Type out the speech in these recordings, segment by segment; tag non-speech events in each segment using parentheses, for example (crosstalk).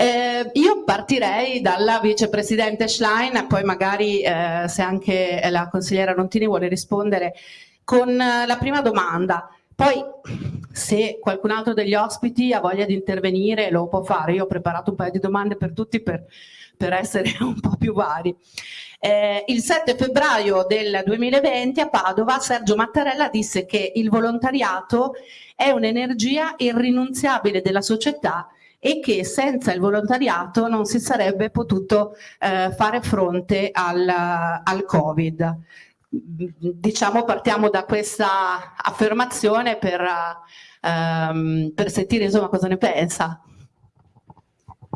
Eh, io partirei dalla vicepresidente Schlein, poi magari eh, se anche la consigliera Rontini vuole rispondere con la prima domanda. Poi se qualcun altro degli ospiti ha voglia di intervenire lo può fare, io ho preparato un paio di domande per tutti per, per essere (laughs) un po' più vari. Eh, il 7 febbraio del 2020 a Padova Sergio Mattarella disse che il volontariato è un'energia irrinunziabile della società e che senza il volontariato non si sarebbe potuto eh, fare fronte al, al Covid diciamo partiamo da questa affermazione per, um, per sentire insomma cosa ne pensa.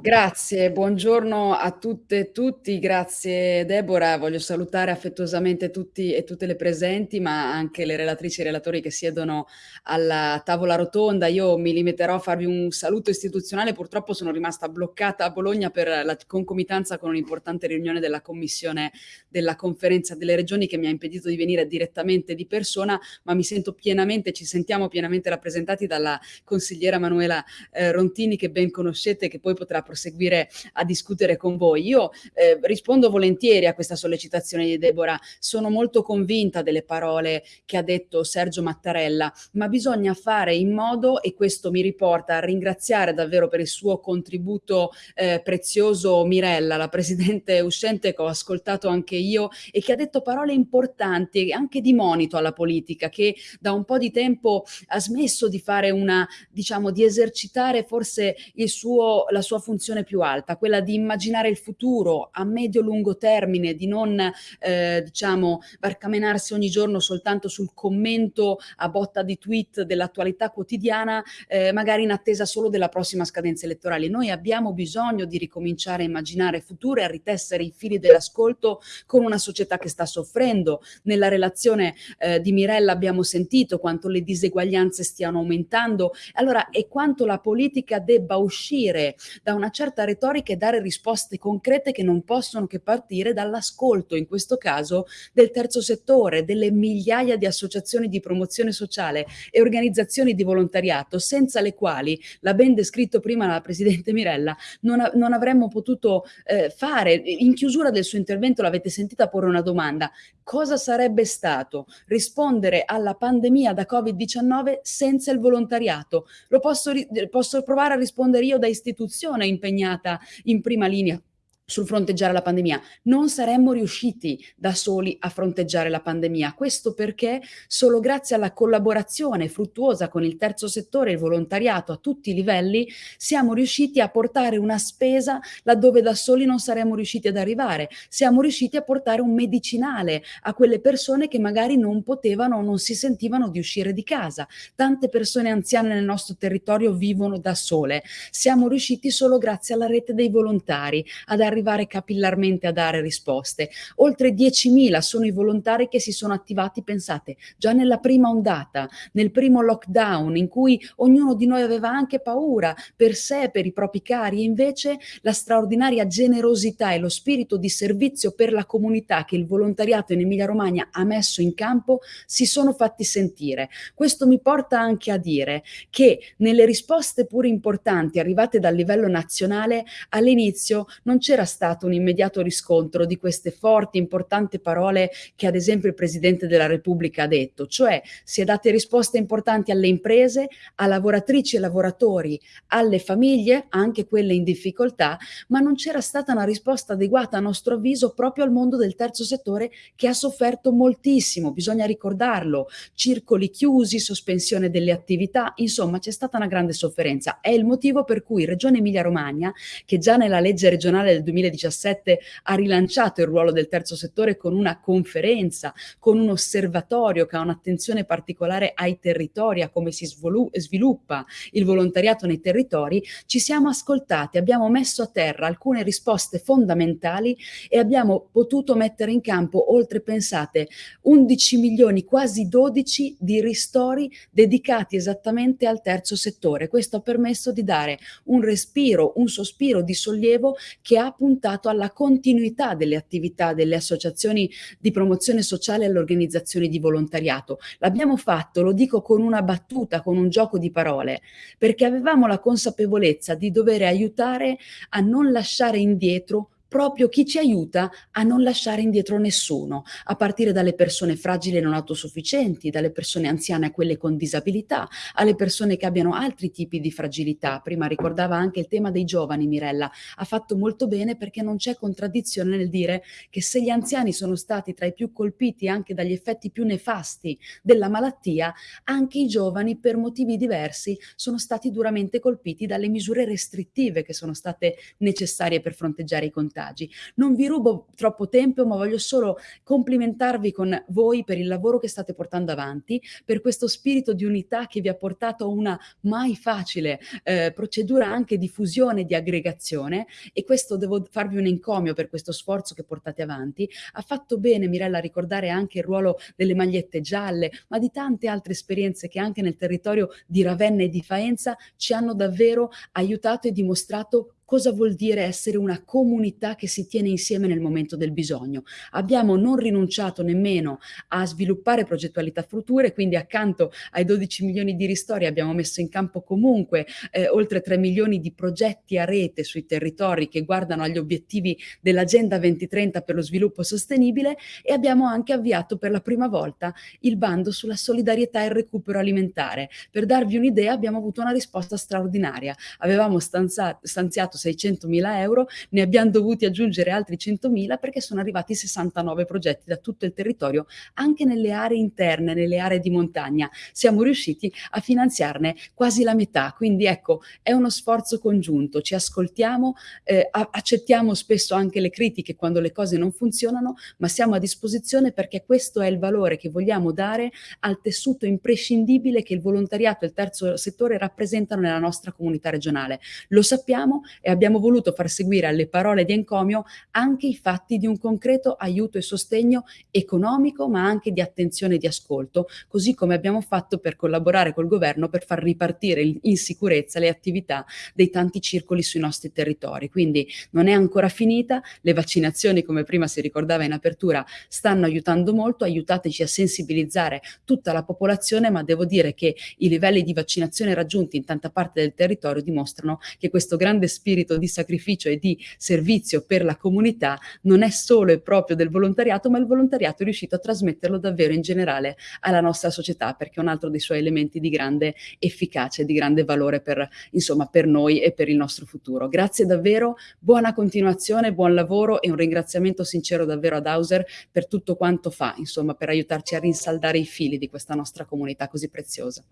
Grazie, buongiorno a tutte e tutti, grazie Deborah, voglio salutare affettuosamente tutti e tutte le presenti, ma anche le relatrici e relatori che siedono alla tavola rotonda. Io mi limiterò a farvi un saluto istituzionale, purtroppo sono rimasta bloccata a Bologna per la concomitanza con un'importante riunione della Commissione della Conferenza delle Regioni che mi ha impedito di venire direttamente di persona, ma mi sento pienamente, ci sentiamo pienamente rappresentati dalla consigliera Manuela eh, Rontini che ben conoscete, che poi potrà proseguire a discutere con voi. Io eh, rispondo volentieri a questa sollecitazione di Deborah, sono molto convinta delle parole che ha detto Sergio Mattarella, ma bisogna fare in modo, e questo mi riporta a ringraziare davvero per il suo contributo eh, prezioso Mirella, la presidente uscente che ho ascoltato anche io e che ha detto parole importanti anche di monito alla politica, che da un po' di tempo ha smesso di fare una, diciamo, di esercitare forse il suo, la sua funzione funzione più alta, quella di immaginare il futuro a medio-lungo termine, di non eh, diciamo barcamenarsi ogni giorno soltanto sul commento a botta di tweet dell'attualità quotidiana, eh, magari in attesa solo della prossima scadenza elettorale. Noi abbiamo bisogno di ricominciare a immaginare futuro e a ritessere i fili dell'ascolto con una società che sta soffrendo. Nella relazione eh, di Mirella abbiamo sentito quanto le diseguaglianze stiano aumentando, allora e quanto la politica debba uscire da una certa retorica e dare risposte concrete che non possono che partire dall'ascolto, in questo caso del terzo settore, delle migliaia di associazioni di promozione sociale e organizzazioni di volontariato, senza le quali, l'ha ben descritto prima la Presidente Mirella, non, non avremmo potuto eh, fare. In chiusura del suo intervento l'avete sentita porre una domanda. Cosa sarebbe stato rispondere alla pandemia da Covid-19 senza il volontariato? Lo posso, posso provare a rispondere io da istituzione, impegnata in prima linea sul fronteggiare la pandemia. Non saremmo riusciti da soli a fronteggiare la pandemia. Questo perché solo grazie alla collaborazione fruttuosa con il terzo settore e il volontariato a tutti i livelli siamo riusciti a portare una spesa laddove da soli non saremmo riusciti ad arrivare. Siamo riusciti a portare un medicinale a quelle persone che magari non potevano o non si sentivano di uscire di casa. Tante persone anziane nel nostro territorio vivono da sole. Siamo riusciti solo grazie alla rete dei volontari ad arrivare arrivare capillarmente a dare risposte. Oltre 10.000 sono i volontari che si sono attivati, pensate, già nella prima ondata, nel primo lockdown in cui ognuno di noi aveva anche paura per sé, per i propri cari e invece la straordinaria generosità e lo spirito di servizio per la comunità che il volontariato in Emilia Romagna ha messo in campo si sono fatti sentire. Questo mi porta anche a dire che nelle risposte pure importanti arrivate dal livello nazionale all'inizio non c'era stato un immediato riscontro di queste forti, importanti parole che ad esempio il Presidente della Repubblica ha detto, cioè si è date risposte importanti alle imprese, a lavoratrici e lavoratori, alle famiglie, anche quelle in difficoltà, ma non c'era stata una risposta adeguata a nostro avviso proprio al mondo del terzo settore che ha sofferto moltissimo, bisogna ricordarlo, circoli chiusi, sospensione delle attività, insomma c'è stata una grande sofferenza. È il motivo per cui Regione Emilia Romagna, che già nella legge regionale del 2017 ha rilanciato il ruolo del terzo settore con una conferenza, con un osservatorio che ha un'attenzione particolare ai territori, a come si sviluppa il volontariato nei territori, ci siamo ascoltati, abbiamo messo a terra alcune risposte fondamentali e abbiamo potuto mettere in campo, oltre pensate, 11 milioni, quasi 12 di ristori dedicati esattamente al terzo settore. Questo ha permesso di dare un respiro, un sospiro di sollievo che ha puntato alla continuità delle attività delle associazioni di promozione sociale e alle organizzazioni di volontariato. L'abbiamo fatto, lo dico con una battuta, con un gioco di parole, perché avevamo la consapevolezza di dover aiutare a non lasciare indietro proprio chi ci aiuta a non lasciare indietro nessuno, a partire dalle persone fragili e non autosufficienti, dalle persone anziane a quelle con disabilità, alle persone che abbiano altri tipi di fragilità. Prima ricordava anche il tema dei giovani, Mirella. Ha fatto molto bene perché non c'è contraddizione nel dire che se gli anziani sono stati tra i più colpiti anche dagli effetti più nefasti della malattia, anche i giovani per motivi diversi sono stati duramente colpiti dalle misure restrittive che sono state necessarie per fronteggiare i contagi messaggi. Non vi rubo troppo tempo, ma voglio solo complimentarvi con voi per il lavoro che state portando avanti, per questo spirito di unità che vi ha portato a una mai facile eh, procedura anche di fusione, di aggregazione e questo devo farvi un encomio per questo sforzo che portate avanti. Ha fatto bene Mirella a ricordare anche il ruolo delle magliette gialle, ma di tante altre esperienze che anche nel territorio di Ravenna e di Faenza ci hanno davvero aiutato e dimostrato cosa vuol dire essere una comunità che si tiene insieme nel momento del bisogno. Abbiamo non rinunciato nemmeno a sviluppare progettualità future, quindi accanto ai 12 milioni di ristori abbiamo messo in campo comunque eh, oltre 3 milioni di progetti a rete sui territori che guardano agli obiettivi dell'Agenda 2030 per lo sviluppo sostenibile e abbiamo anche avviato per la prima volta il bando sulla solidarietà e il recupero alimentare. Per darvi un'idea abbiamo avuto una risposta straordinaria. Avevamo stanziato 600 mila euro, ne abbiamo dovuti aggiungere altri 100 mila perché sono arrivati 69 progetti da tutto il territorio, anche nelle aree interne, nelle aree di montagna. Siamo riusciti a finanziarne quasi la metà, quindi ecco, è uno sforzo congiunto, ci ascoltiamo, eh, accettiamo spesso anche le critiche quando le cose non funzionano, ma siamo a disposizione perché questo è il valore che vogliamo dare al tessuto imprescindibile che il volontariato e il terzo settore rappresentano nella nostra comunità regionale. Lo sappiamo e abbiamo voluto far seguire alle parole di encomio anche i fatti di un concreto aiuto e sostegno economico ma anche di attenzione e di ascolto, così come abbiamo fatto per collaborare col governo per far ripartire in sicurezza le attività dei tanti circoli sui nostri territori. Quindi non è ancora finita, le vaccinazioni come prima si ricordava in apertura stanno aiutando molto, aiutateci a sensibilizzare tutta la popolazione ma devo dire che i livelli di vaccinazione raggiunti in tanta parte del territorio dimostrano che questo grande spirito spirito di sacrificio e di servizio per la comunità non è solo e proprio del volontariato, ma il volontariato è riuscito a trasmetterlo davvero in generale alla nostra società, perché è un altro dei suoi elementi di grande efficacia e di grande valore per, insomma, per noi e per il nostro futuro. Grazie davvero, buona continuazione, buon lavoro e un ringraziamento sincero davvero ad Hauser per tutto quanto fa, insomma, per aiutarci a rinsaldare i fili di questa nostra comunità così preziosa.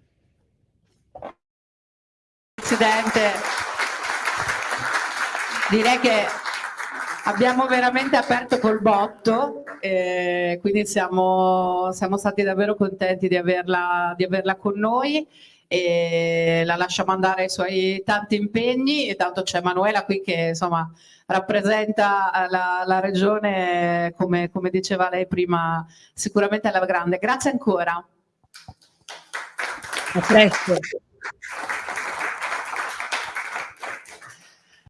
Presidente, direi che abbiamo veramente aperto col botto, eh, quindi siamo, siamo, stati davvero contenti di averla, di averla con noi e la lasciamo andare ai suoi tanti impegni e tanto c'è Manuela qui che insomma rappresenta la, la regione come, come, diceva lei prima sicuramente alla grande. Grazie ancora. A presto.